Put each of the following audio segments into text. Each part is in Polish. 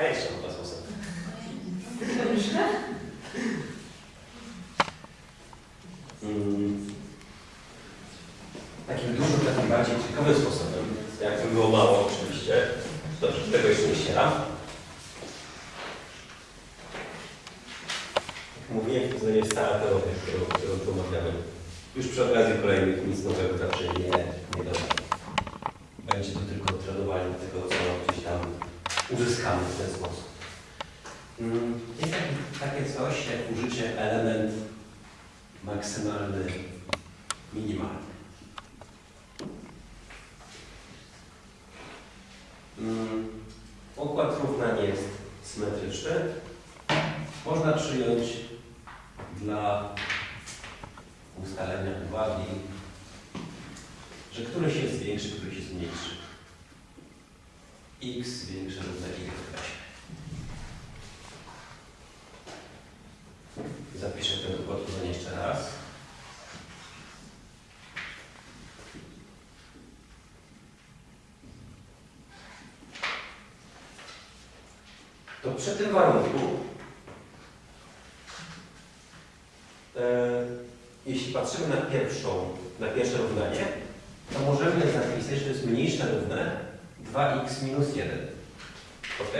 É isso, não passa você. to przy tym warunku, e, jeśli patrzymy na, pierwszą, na pierwsze równanie, to możemy zapisać, że to jest mniejsze równe 2x minus 1. Ok?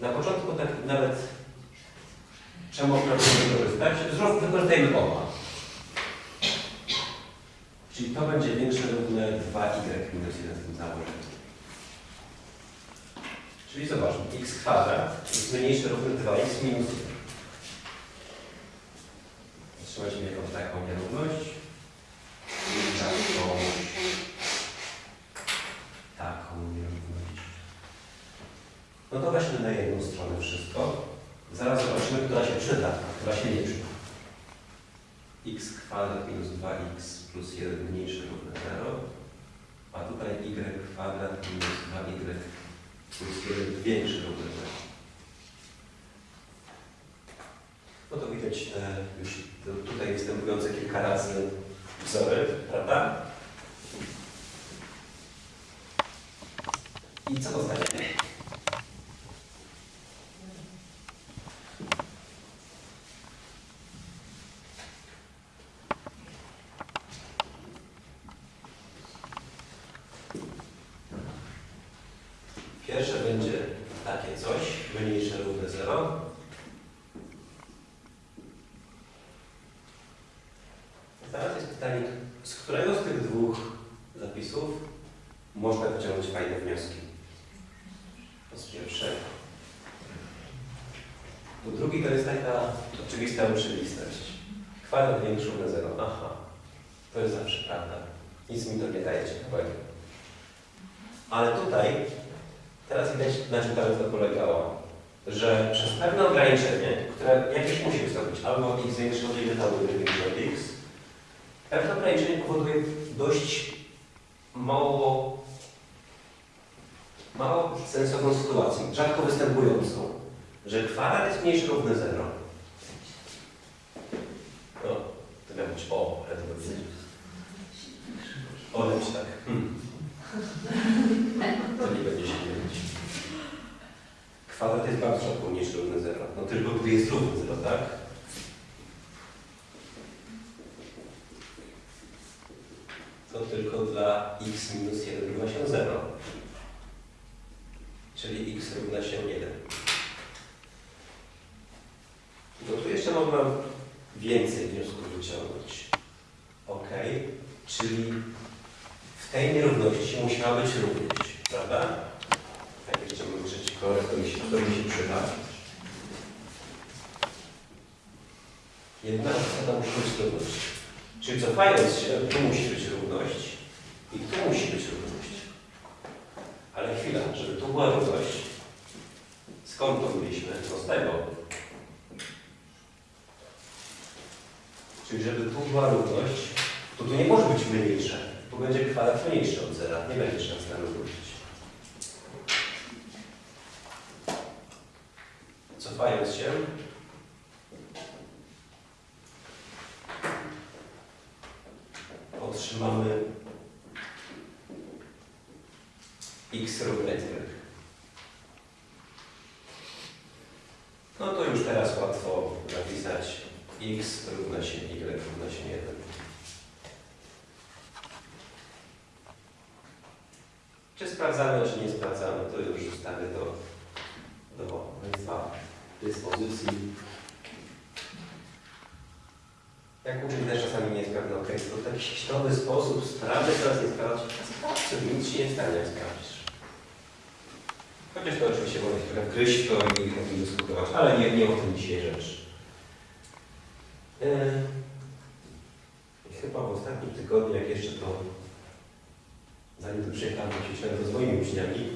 Na początku tak nawet czemu próbujemy wykorzystać? Zrób, wykorzystajmy oba. Czyli to będzie większe równe 2y minus 1 w tym założeniu. Czyli zobaczmy, x kwadrat jest mniejsze równe 2x minus 1. Otrzymaliśmy jakąś taką nierówność. I taką, taką nierówność. No to weźmy na jedną stronę wszystko. Zaraz zobaczymy, która się przyda, a która się nie przyda. x kwadrat minus 2x plus 1 mniejsze równe 0. A tutaj y kwadrat minus 2y jest większy problem. No to widać e, już tutaj występujące kilka razy wzory, prawda? I co to znaczy? kwadrat jest bardzo rzadko niż równy 0. No tylko gdy jest równy 0, tak? To tylko dla x minus x równe tyle. No to już teraz łatwo napisać x równa się y równa się 1. Czy sprawdzamy, czy nie sprawdzamy, to już zostawię do, do Państwa dyspozycji. Jak uczeń też czasami nie sprawdzał tekstu, w taki środowy sposób sprawdzę, teraz nie sprawdzać, a nic się nie stanie, jak. To oczywiście można się wgryźć w to i o tym dyskutować, ale nie, nie o tym dzisiaj rzecz. Yy, chyba w ostatnim tygodniu, jak jeszcze to, zanim tu przyjechałem, ćwiczyłem to z moimi uczniami,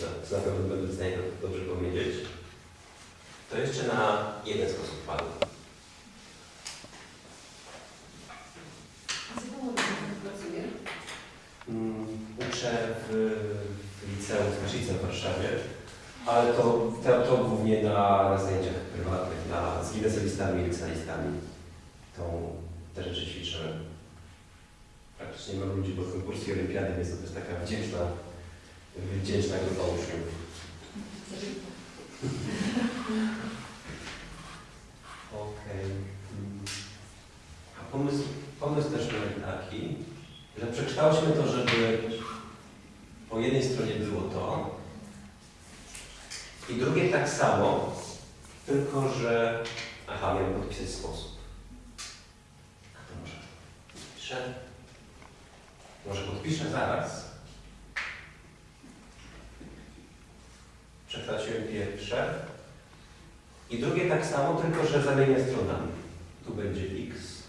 na, na pewno będę w stanie to dobrze powiedzieć, to jeszcze na jeden z jaką organizacją pracuje? Mm, Uczę w, w liceum w Kaszice w Warszawie, ale to, to, to głównie na, na zajęciach prywatnych, na, z ginesolistami i licealistami. Tą, te rzeczy ćwiczymy. Praktycznie mam ludzi do i olimpiady, więc to też taka wdzięczna, wdzięczna grupa uczniów. Okej. Mm. A pomysł, pomysł też był taki, że przekształćmy to, żeby po jednej stronie było to i drugie tak samo, tylko że... Aha, miałem podpisać sposób. A to może. Może podpiszę zaraz. Przekształciłem pierwsze. I drugie tak samo, tylko że zamienię stronami. Tu będzie x.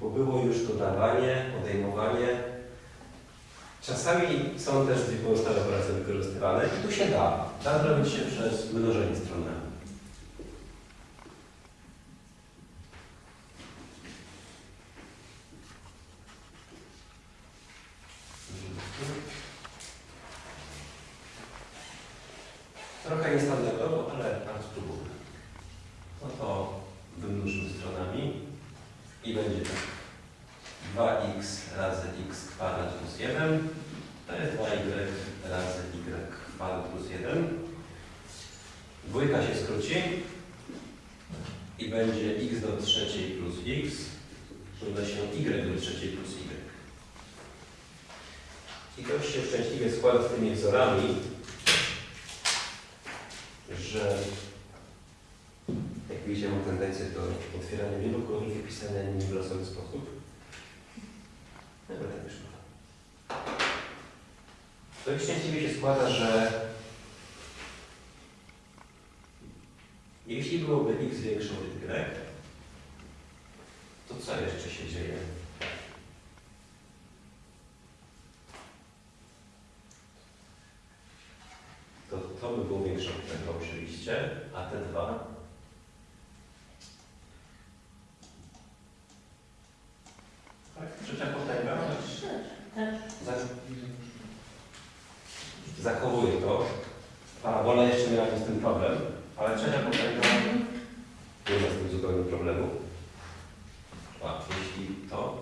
Bo było już dodawanie, odejmowanie. Czasami są też dwie pozostałe operacje wykorzystywane i tu się da. Da zrobić się przez mnożenie stronami. Trochę niestandardowo, ale ale spróbujmy. No to wymnóżmy stronami i będzie tak. 2x razy x kwadrat plus 1 to jest 2y razy y kwadrat plus 1. Dwójka się skróci i będzie x do trzeciej plus x równa się y do trzeciej plus y. I to się szczęśliwie składa z tymi wzorami, że tendencję do otwierania wielu i pisania nimi w losowy sposób. Ale tak wyszło. To szczęśliwie się składa, że jeśli byłoby x większe od y, to co jeszcze się dzieje? To to by było większe od tego oczywiście, a te dwa Tak, trzecia potęga. Za- Zachowuję to. Parabola jeszcze miała z tym problem, ale trzecia potęga nie ma z tym zupełnie problemu. A jeśli to,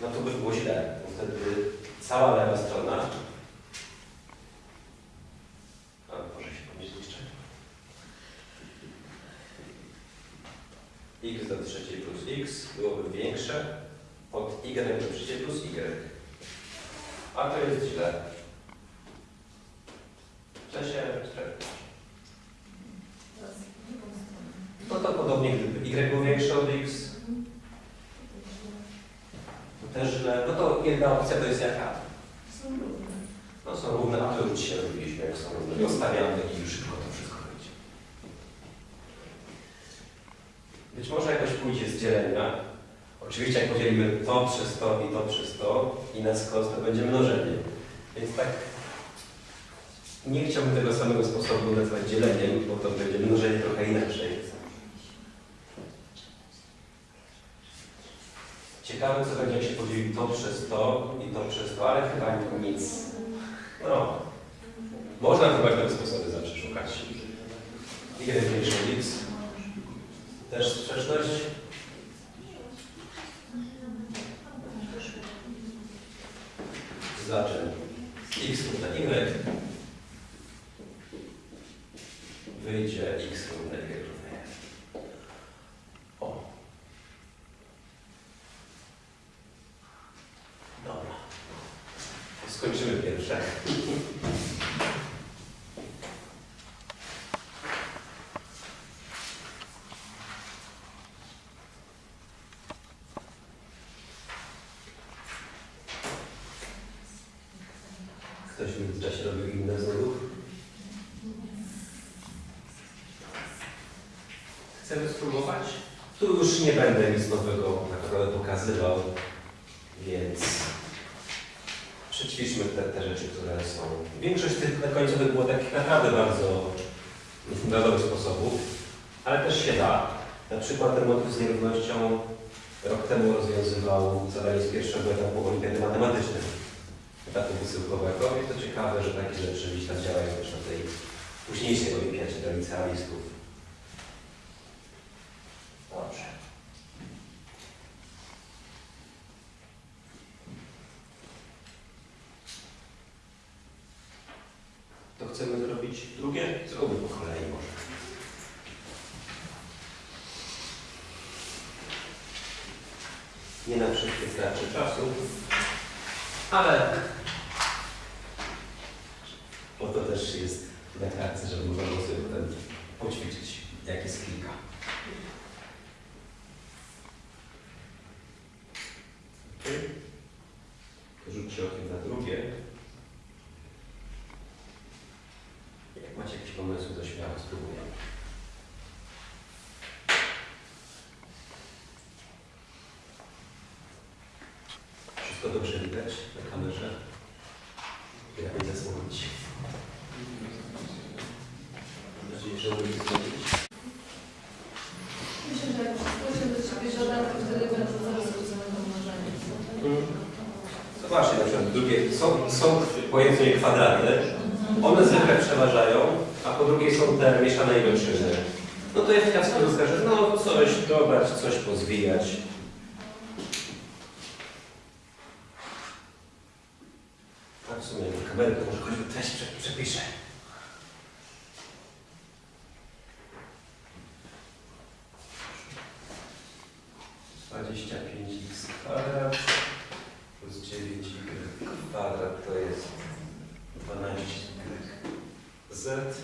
no to by było źle, bo wtedy cała lewa strona Też sprzeczność? Znaczy x równa y. Wyjdzie x. już nie będę nic nowego tak naprawdę pokazywał, więc przećwiczmy te, te rzeczy, które są. Większość tych końcowych było takich naprawdę bardzo narodowych sposobów, ale też się da. Na przykład ten motyw z nierównością rok temu rozwiązywał zadanie z pierwszego etapu olimpiady matematycznej etapu wysyłkowego. Jest to ciekawe, że takie rzeczy gdzieś tam działają też na tej późniejszej olimpiadzie dla licealistów. Dobrze. To chcemy zrobić drugie? Zróbmy po kolei może. Nie na wszystkie starczy czasu, ale po to też jest lekarcy, żeby można było sobie potem poćwiczyć, jak jest kilka. Okay. Rzućcie okiem na drugie. Jak macie jakieś pomysły, to śmiało spróbujemy. Wszystko dobrze widać na kamerze? Ja będę zasłonić. Mam nadzieję, że umiecie zrobić. Myślę, że jak się do siebie doda, to wtedy będą zaraz rozwiązane mnożenie. Zobaczcie, na przykład drugie, są, są powiedzmy kwadraty, one zwykle przeważają, a po drugiej są te mieszane iloczyny. No to jest taka wskazówka, że no coś dodać, coś pozwijać. A w sumie do kamery to może choćby treść prze- przepiszę. Dwadzieścia pięć x kwadrat plus 9 y kwadrat to jest 12 y z.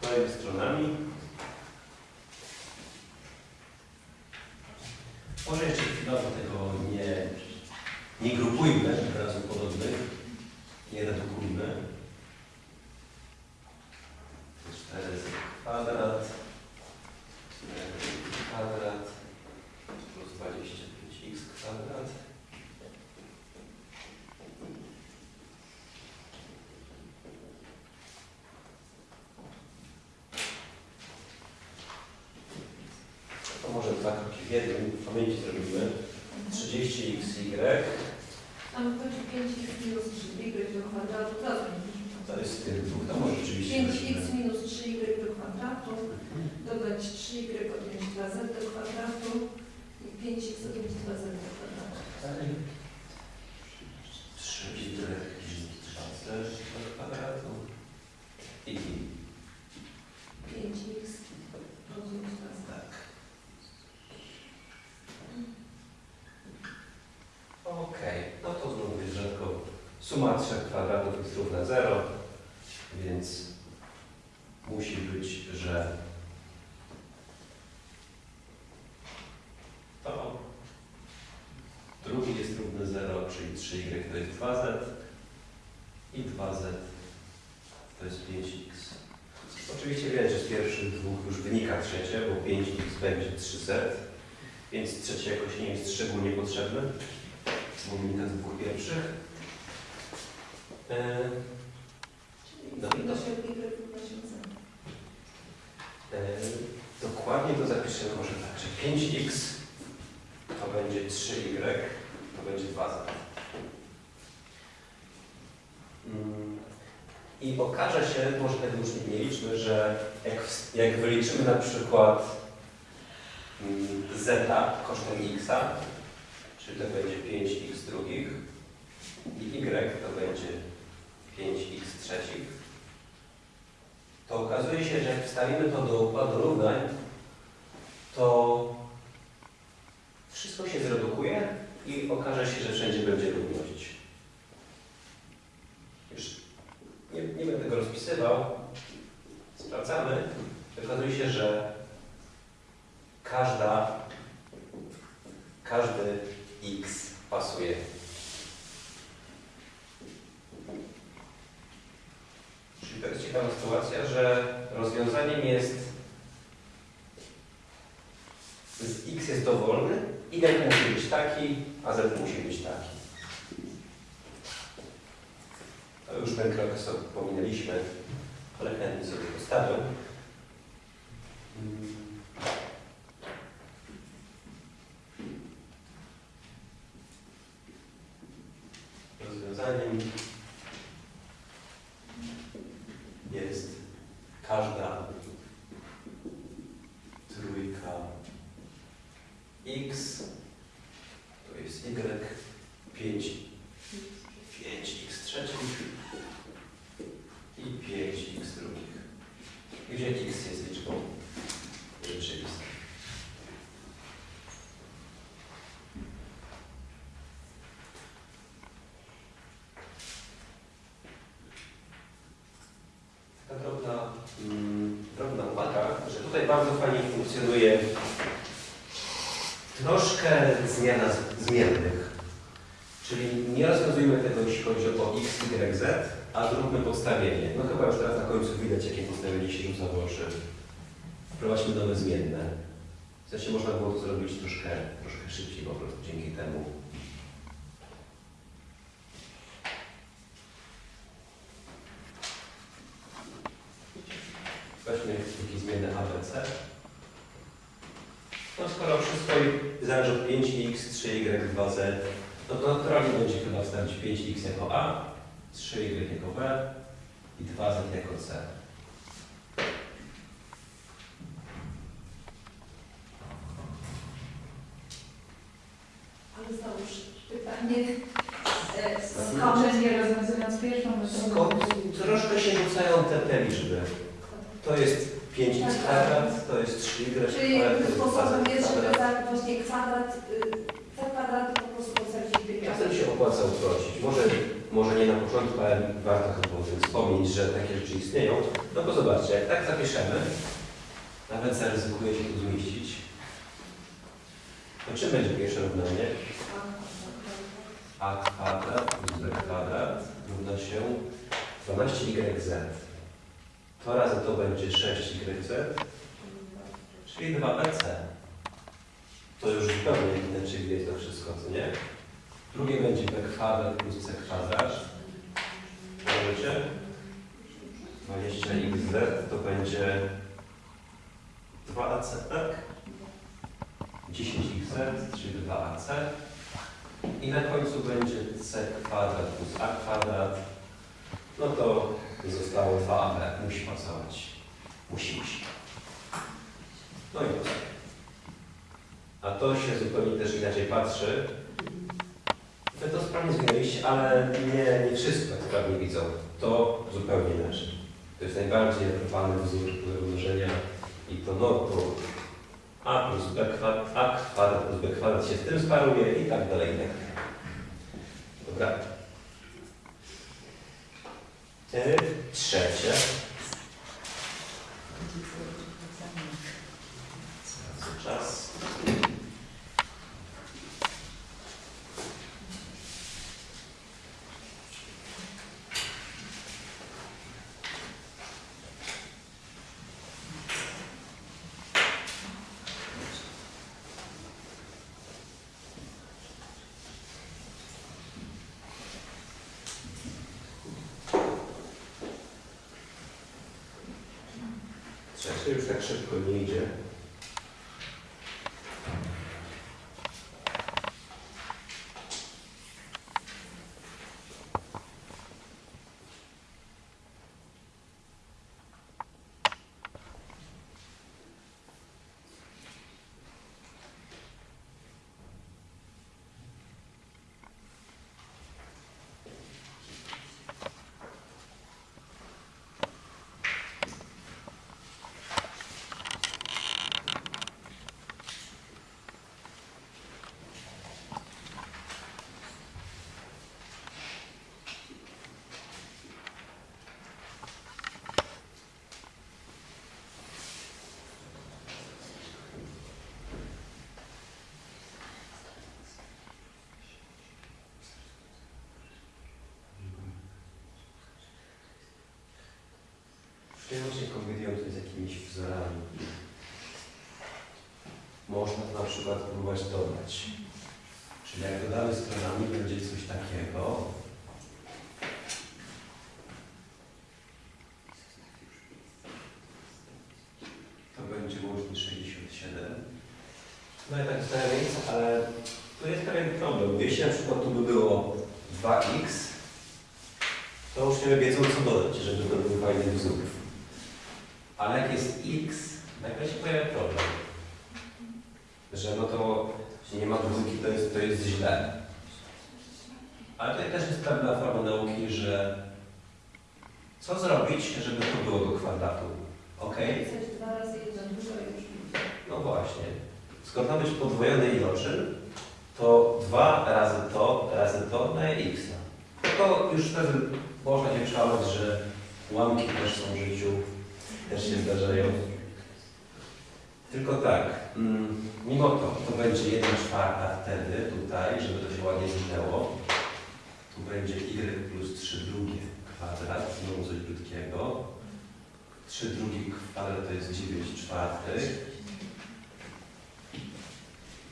Kolejnymi stronami. Może jeszcze chwilowo tego nie, nie grupujmy obrazów podobnych, nie redukujmy. 4 z kwadrat, y, kwadrat plus 25x kwadrat. To może dwa kroki w pamięci zrobimy. 30xy, Tam chodzi 5x minus 3y do kwadratu, to jest tych dwóch, to może rzeczywiście... 5x minus 3y do kwadratu, dodać 3y odjąć 2z do kwadratu i 5x odjąć 2z do kwadratu. 3y, 2z do kwadratu i 5x odjąć 2z. tak. Okej, no to znów jest rzadko suma trzech kwadratów jest równa 0, więc musi być, że to drugi jest równy 0, czyli 3y to jest 2z i 2z to jest 5x. Oczywiście wiem, że z pierwszych dwóch już wynika trzecie, bo 5x będzie 3z, więc trzecie jakoś nie jest szczególnie potrzebne, bo wynika z dwóch pierwszych. E, No y z. E, Dokładnie to zapiszemy może tak, że 5x to będzie 3y, to będzie 2z. Mm, I okaże się, może tego już nie liczmy, że jak, jak wyliczymy na przykład mm, z kosztem x, czyli to będzie 5x drugich i y to będzie 5x trzecich, to okazuje się, że jak wstawimy to do układu równań, to wszystko się zredukuje i okaże się, że wszędzie będzie równość. Już nie, nie będę tego rozpisywał. Sprawdzamy. Okazuje się, że każda, każdy x pasuje. Czyli to jest ciekawa sytuacja, że rozwiązaniem jest z x jest dowolny, y musi być taki, a z musi być taki. Już ten krok sobie pominęliśmy, ale chętnie sobie postawię. Rozwiązaniem jest każda trójka x, to jest y, 5, 5x trzecich i 5x drugich. Gdzie x jest liczbą rzeczywistą. Taka drobna, mm, drobna uwaga, że tutaj bardzo fajnie funkcjonuje troszkę zmiana z- zmiennych. Czyli nie rozwiązujemy tego, jeśli chodzi o x, y, z, a zróbmy podstawienie. No chyba już teraz na końcu widać, jakie podstawienie się rzuca w oczy. Wprowadźmy nowe zmienne. W sensie można było to zrobić troszkę, troszkę szybciej po prostu dzięki temu. Weźmy jakieś zmienne ABC. No skoro wszystko zależy od 5x, 3y, 2z, no to naturalnie będzie chyba wstawić 5x jako A, 3y jako B i 2z jako C. Ale znowuż pytanie, e, skąd Skąd nie rozwiązując pierwszą Skąd troszkę się rzucają te, te liczby. To jest 5x kwadrat, to jest 3y Czyli sposobem 2z jest, żeby kwadrat. tak właśnie kwadrat, y, te kwadraty po prostu postawić w Czasem się opłaca uprościć. Może, może nie na początku, ale warto chyba o tym wspomnieć, że takie rzeczy istnieją. No bo zobaczcie, jak tak zapiszemy, nawet zaryzykuję się tu zmieścić. To czym będzie pierwsze równanie? a kwadrat plus b kwadrat równa się 12yz. To razy to będzie 6yz, czyli 2bc. To już zupełnie inaczej widać to wszystko, co nie? Drugie będzie b kwadrat plus c kwadrat. Możecie? 20xz to będzie 2ac, tak? 10xz, czyli 2ac. I na końcu będzie c kwadrat plus a kwadrat. No to zostało 2ab. Musi pasować. Musi, musi. No i to. A to się zupełnie też inaczej patrzy. Wy to sprawnie zmieniliście, ale nie, nie wszyscy tak sprawnie widzą. To zupełnie inaczej. To jest najbardziej naprawany wzór mnożenia i to no to a plus b kwadrat, a kwadrat plus b kwadrat się z tym sparuje i tak dalej, i tak dalej. Dobra. Y, Trzecie. Czas. Trzecie. Już tak szybko nie idzie. Kombinują to z jakimiś wzorami. Można to na przykład próbować dodać. Czyli jak dodamy stronami, będzie coś takiego. To będzie łącznie 67. No i tak zostaje miejsce, ale tu jest pewien problem. Jeśli na przykład tu by było 2x, to uczniowie wiedzą co dodać, żeby to był fajny wzór. Ale jak jest x, nagle się pojawia problem. Że no to, że nie ma dwójki, to jest, to jest źle. Ale tutaj też jest pewna forma nauki, że co zrobić, żeby to było do kwadratu. Ok? Pisać dwa razy jedno dużo i już widzę. No właśnie. Skoro ma być podwojony iloczyn, to 2 razy to, razy to daje x. No to już wtedy można się szaleć, że ułamki też są w życiu, też się zdarzają. Tylko tak, mm, mimo to, to będzie 1 czwarta wtedy tutaj, żeby to się ładnie zginęło. Tu będzie y plus 3 drugie kwadrat, znowu coś brzydkiego. 3 drugi kwadrat to jest 9 czwartych.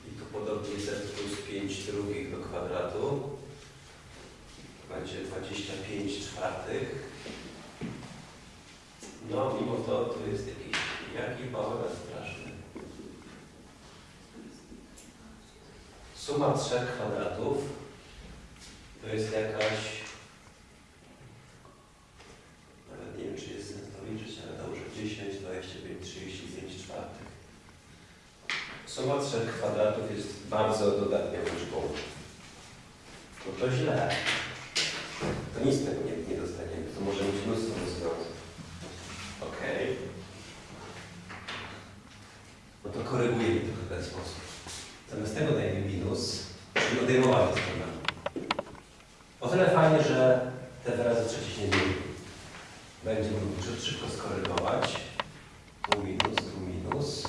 I tu podobnie z plus 5 drugich do kwadratu. Będzie 25 czwartych. No, mimo to tu jest jakiś, jaki bałagan straszny. Suma trzech kwadratów to jest jakaś... Nawet nie wiem, czy jest sens to liczyć, ale dobrze, 10, 25, 35 czwartych. Suma trzech kwadratów jest bardzo dodatnią liczbą. No to źle. To nic z tego nie, nie dostaniemy. To może mieć mnóstwo rozwiązań. Ok. No to korygujemy to w ten sposób. Zamiast tego dajemy minus, czyli odejmowanie strony. O tyle fajnie, że te wyrazy trzecie się nie zmieniły. Będzie mógł szybko- skorygować minus, tu minus.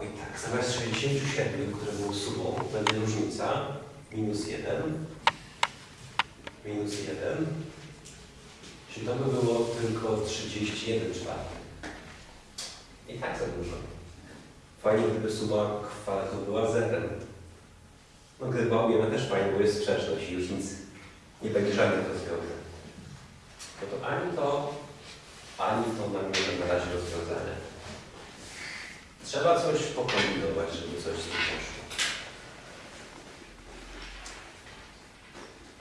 Oj tak, zamiast 67, które było sumą, będzie różnica. Minus 1. Minus 1. Czyli to by było tylko 31 czwartych. I tak za dużo. Fajnie, gdyby suma kwadratów była zerem. No gdyby była ujemna też fajnie, bo jest sprzeczność i już nic nie będzie żadnych rozwiązań. No to ani to, ani to nam nie da na razie rozwiązania. Trzeba coś pokombinować, żeby coś z tym poszło.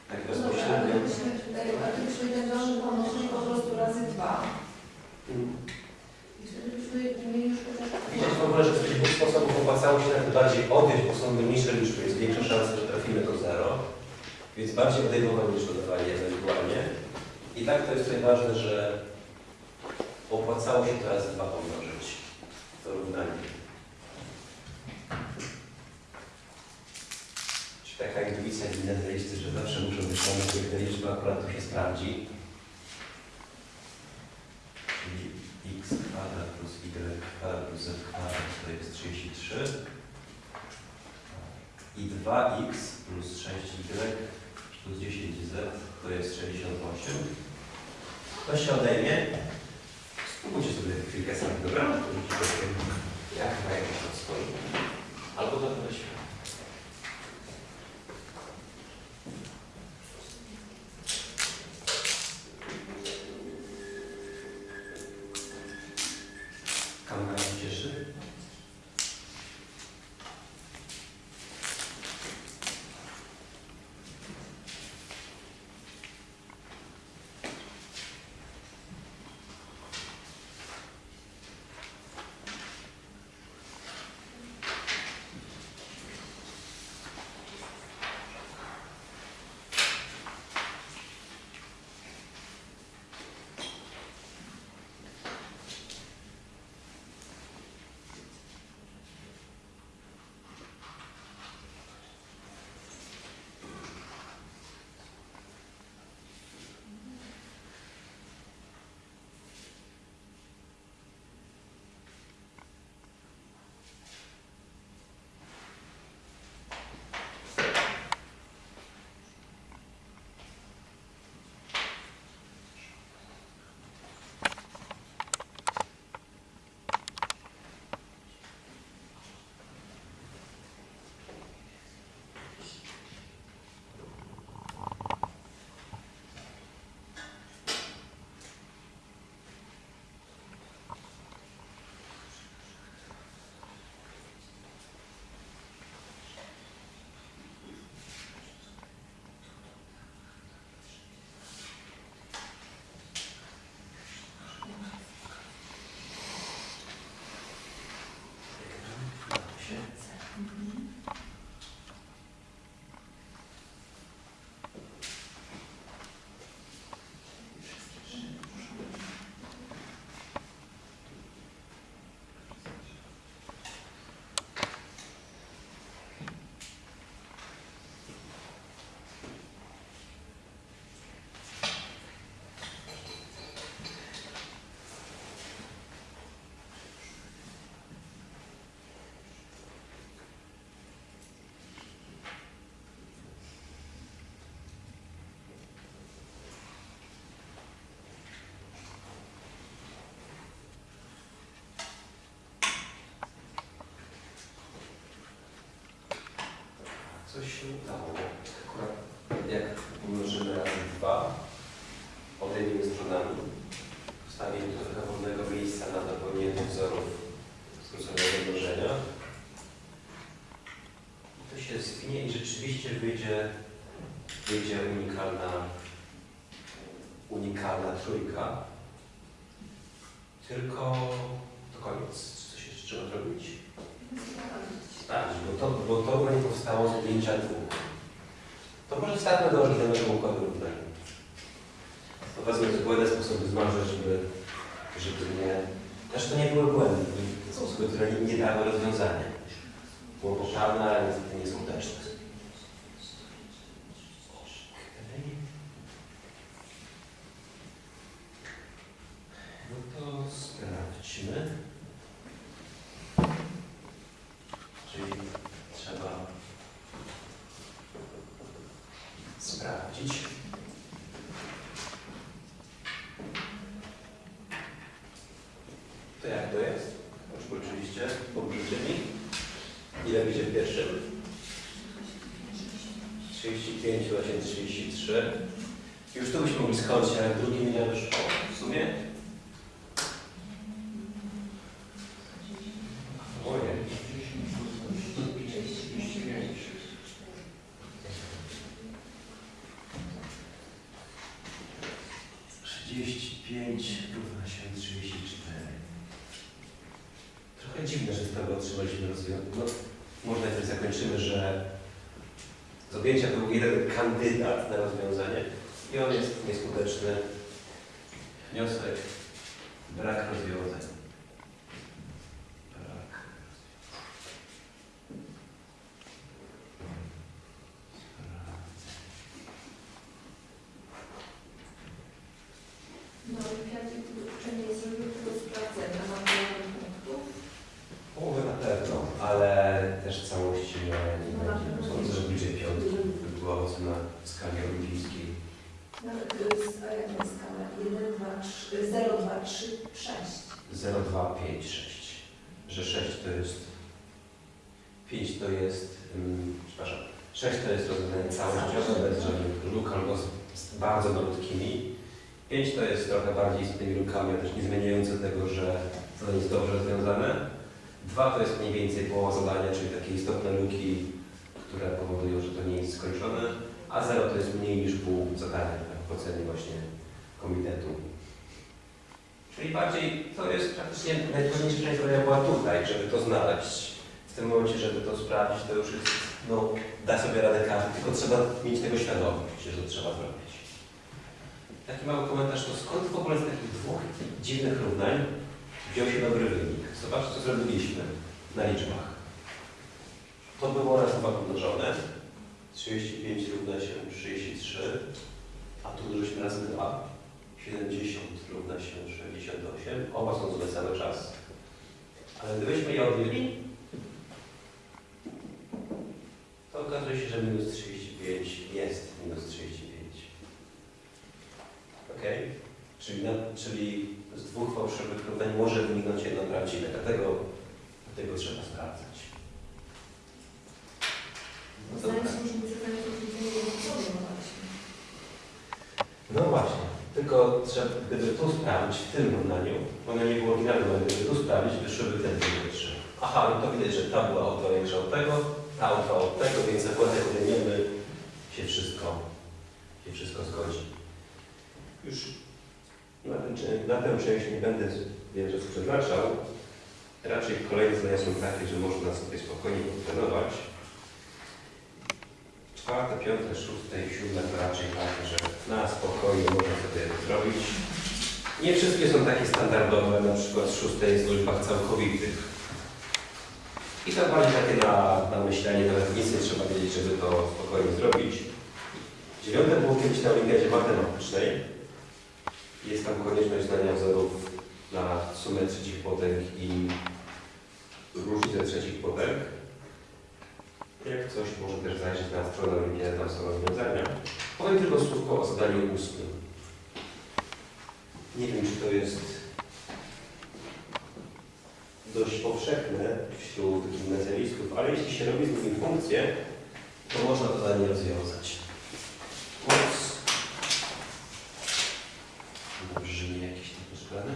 Tak bezpośrednio. a pomnożyli po prostu razy dwa. I wtedy już w ogóle, że tych dwóch sposobów opłacało się nawet bardziej odejść, bo są mniejsze liczby, jest większa szansa, że trafimy do zero. Więc bardziej odejmowanie niż dodawanie ewentualnie. I tak to jest tutaj ważne, że opłacało się to razy dwa pomnożyć. To równanie. Czyli taka intuicja gimnazjalisty, że zawsze muszą być same piękne liczby, akurat to się sprawdzi. Czyli x kwadrat plus y kwadrat plus z kwadrat to jest 33 i 2x plus 6y plus 10z to jest 68. To się odejmie. Spróbujcie sobie chwilkę sami, dobra? Jak chyba jakoś to stoi. Albo to weź. Coś się udało. Akurat jak umnożymy razy dwa, odejmiemy stronami, wstawimy tu trochę wolnego miejsca na dopełnienie wzorów skróconego mnożenia. I to się zwinie i rzeczywiście wyjdzie, wyjdzie unikalna, unikalna trójka. Tylko to koniec. Czy coś jeszcze trzeba zrobić? Sprawdzić, bo to, bo to nie powstało z zdjęcia dwóch. To może startmy do oryginalnego układu równego. To wezmę te błędne sposoby zmarzyć, żeby, żeby nie... Też to nie były błędy, to były sposoby, które nie, nie dały rozwiązania. Było poprawne, ale niestety nieskuteczne. Okej. No to sprawdźmy. Czyli trzeba sprawdzić. To jak to jest? Oczywiście pobliży mi. Ile będzie w pierwszym? 35, właśnie 33. Już tu byśmy mogli skończyć, ale w drugim wyszło. W sumie? Ojej. Trzydzieści pięć równa się trzydzieści cztery. Trochę dziwne, że z tego otrzymaliśmy rozwiązanie. No, może najpierw zakończymy, że z objęcia był jeden kandydat na rozwiązanie i on jest nieskuteczny. Wniosek brak rozwiązań. Brak. No i Piotr uczenie zrobił tego sprawdzenia, mam wiele punktów. Połowę na pewno, ale też całości nie, nie No na będzie. pewno. Sądzę, że bliżej piątki by była ocena w skali olimpijskiej. Nawet y, z- a jaka jest skala? 1, 2, 3, 0, 2, 3, 6. 0, 2, 5, 6. Że 6 to jest. 5 to jest. Um, przepraszam. 6 to jest rozwiązanie całościowe bez żadnych luk albo z, z bardzo malutkimi. 5 to jest trochę bardziej z tymi lukami, ale też nie zmieniające tego, że to jest dobrze rozwiązane. 2 to jest mniej więcej połowa zadania, czyli takie istotne luki, które powodują, że to nie jest skończone. A 0 to jest mniej niż pół zadania tak, w ocenie właśnie komitetu. Czyli bardziej to jest praktycznie najtrudniejsza część zadania była tutaj, żeby to znaleźć. W tym momencie, żeby to sprawdzić, to już jest, no, da sobie radę każdy, tylko trzeba mieć tego świadomość, że to trzeba zrobić. Taki mały komentarz, to skąd w ogóle z takich dwóch dziwnych równań wziął się dobry wynik? Zobaczcie, co zrobiliśmy na liczbach. To było raz dwa pomnożone. 35 równa się 33, a tu mnożyliśmy razy 2. 70 równa się 68. Oba są złe cały czas. Ale gdybyśmy je odjęli, to okazuje się, że minus 35 jest minus 35. Ok? Czyli, na, czyli z dwóch fałszywych równań może wyniknąć jedno prawdziwe. Dlatego, dlatego trzeba sprawdzać. No jednego właśnie. No właśnie, tylko trzeba, gdyby tu sprawdzić w tym równaniu, ono nie było oryginalne, ale gdyby tu sprawdzić, wyszłyby te dwie trzy. Aha, no to widać, że ta była o to większa od tego, ta o to od tego, więc jak odejmiemy, się wszystko, się wszystko zgodzi. Już na, ten, na tę część nie będę wiele czasu przeznaczał. Raczej kolejne zdania są takie, że można sobie spokojnie podtrenować. Czwarte, piąte, szóste i siódme to raczej takie, że na spokojnie można sobie zrobić. Nie wszystkie są takie standardowe, na przykład szóste jest w liczbach całkowitych. I to bardziej takie na, na myślenie, nawet nic nie trzeba wiedzieć, żeby to spokojnie zrobić. Dziewiąte było kiedyś na olimpiadzie matematycznej. Jest tam konieczność znania wzorów na sumę trzecich potęg i różnicę trzecich potęg. Jak coś, może też zajrzeć na stronę są rozwiązania. Powiem tylko słówko o zadaniu ustnym. Nie wiem, czy to jest dość powszechne wśród gimnazjalistów, ale jeśli się robi z nimi funkcję, to można to zadanie rozwiązać. Ups. Dobrze, że nie jakieś typy szklane.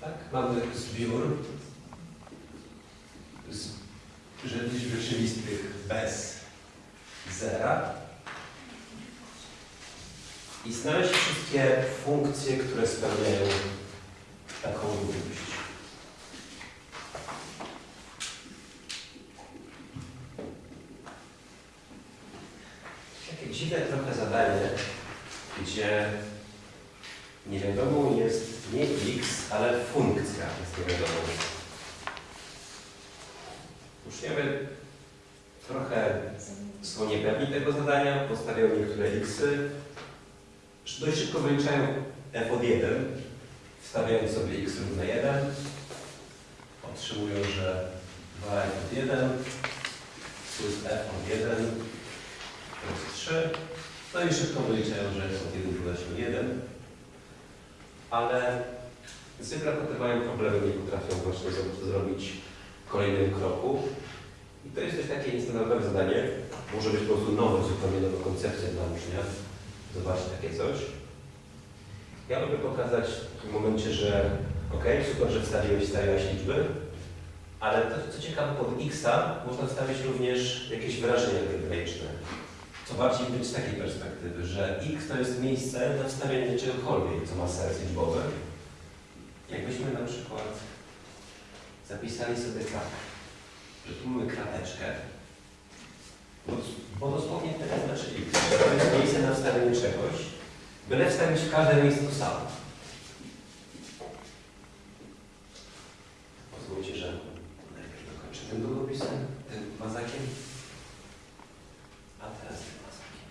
Tak, mamy zbiór z liczb rzeczywistych bez zera i znaleźć wszystkie funkcje, które spełniają taką równość. Takie dziwne trochę zadanie, gdzie niewiadomą jest nie x, ale funkcja jest niewiadomą. Uczniowie trochę są niepewni tego zadania, postawiają niektóre xy, dość szybko wyliczają f od 1, wstawiając sobie x równe 1, otrzymują, że 2f od 1 plus f od 1 to jest 3, no i szybko wyliczają, że f od 1 równa się 1, ale zwykle potem mają problemy, nie potrafią właśnie zrobić w kolejnym kroku. I to jest też takie niestandardowe zadanie. Może być po prostu nowe, zupełnie nowa koncepcja dla ucznia. Zobaczyć takie coś. Ja lubię pokazać w tym momencie, że ok, super, że wstawiłeś, wstawiłaś liczby, ale to, co ciekawe, pod x można wstawić również jakieś wyrażenia algebraiczne. Co bardziej być z takiej perspektywy, że x to jest miejsce na wstawienie czegokolwiek, co ma sens liczbowy. Jakbyśmy na przykład zapisali sobie tak, że tu mamy krateczkę, bo, dosłownie tyle znaczy. To jest miejsce na wstawienie czegoś, byle wstawić w każde miejsce to samo. Pozwólcie, że najpierw dokończę tym długopisem, tym mazakiem, a teraz tym mazakiem.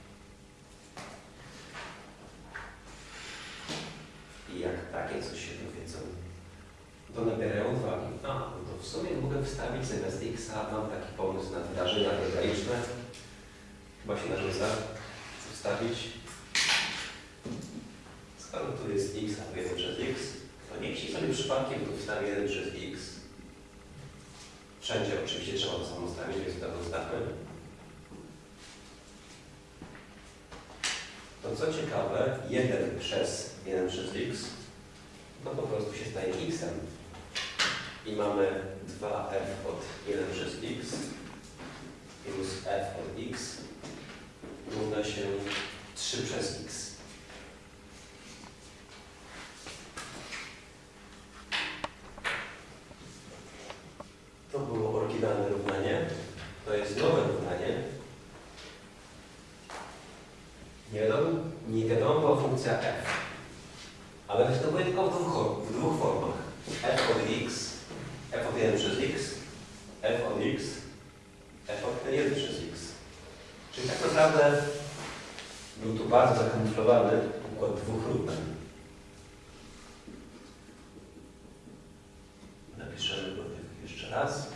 I jak takie coś się dowiedzą, to nabierają odwagi. A, no to w wstawić zamiast x, mam taki pomysł na wydarzenia algebraiczne. Chyba się narzuca. Chcę wstawić. Skoro tu jest x, a tu 1 przez x, to niech się sobie przypadkiem tu wstawi 1 przez x. Wszędzie oczywiście trzeba to samo stawić, więc to zostawmy. To co ciekawe, 1 przez 1 przez x, to po prostu się staje x. I mamy 2f od 1 przez x plus f od x równa się 3 przez x. To było oryginalne równanie. To jest nowe równanie. Nie wiadomo, nie wiadomo była funkcja f. Ale występuje tylko w dwóch, for- w dwóch formach. f od x, f od 1 przez x, f od x, f od 1 przez x. Czyli tak naprawdę był tu bardzo zakamuflowany układ dwóch równań. Napiszemy go jeszcze raz.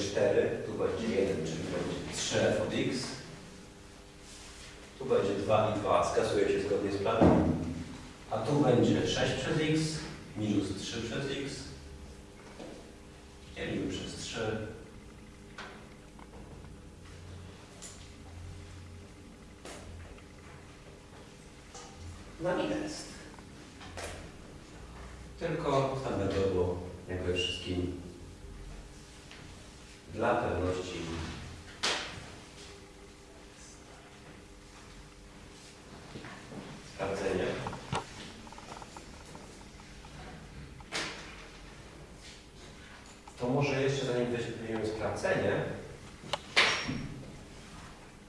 4, tu będzie 1, czyli będzie 3 f od x. Tu będzie 2 i 2, skasuje się zgodnie z planem. A tu będzie 6 przez x, minus 3 przez x. Dzielimy przez 3. No i jest. Tylko tam będę było, jak we wszystkim, dla pewności sprawdzenie. To może jeszcze zanim weźmiemy sprawdzenie,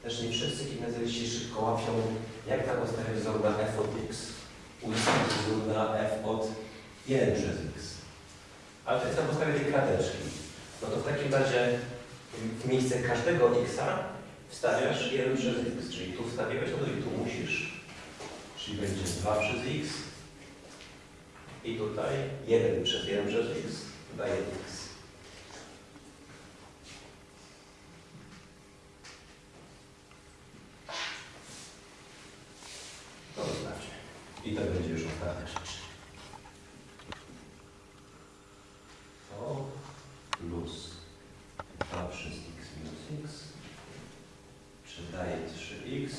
też nie wszyscy gimnazjaliści szybko łapią, jak tam postawić wzór na f od x. Ustawić wzór na f od 1 przez x. Ale to jest na podstawie tej krateczki. No to w takim razie w miejsce każdego xa wstawiasz 1 przez x, czyli tu wstawiłeś, no to i tu musisz. Czyli będzie 2 przez x. I tutaj 1 przez 1 przez x daje x. To wystarczy. I to będzie już ostatnia rzecz. To plus 2 przez x minus x, czy daje 3x.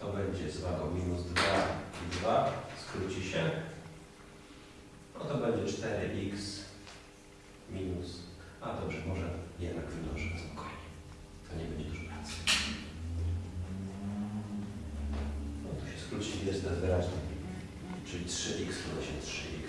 To będzie z wagą minus 2 i 2, skróci się. No to będzie 4x minus, a dobrze, może jednak wydążę spokojnie. To nie będzie dużo pracy. No tu jest to wyraźnie. Czyli 3x równa się 3x.